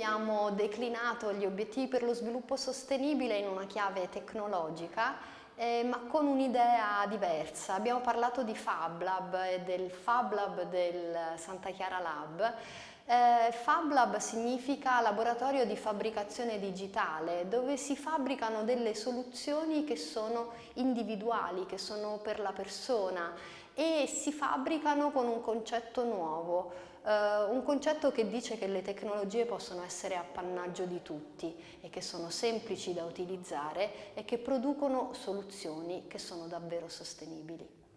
Abbiamo declinato gli obiettivi per lo sviluppo sostenibile in una chiave tecnologica eh, ma con un'idea diversa. Abbiamo parlato di Fab Lab e del Fab Lab del Santa Chiara Lab. Eh, Fab Lab significa laboratorio di fabbricazione digitale dove si fabbricano delle soluzioni che sono individuali, che sono per la persona e si fabbricano con un concetto nuovo, eh, un concetto che dice che le tecnologie possono essere appannaggio di tutti e che sono semplici da utilizzare e che producono soluzioni che sono davvero sostenibili.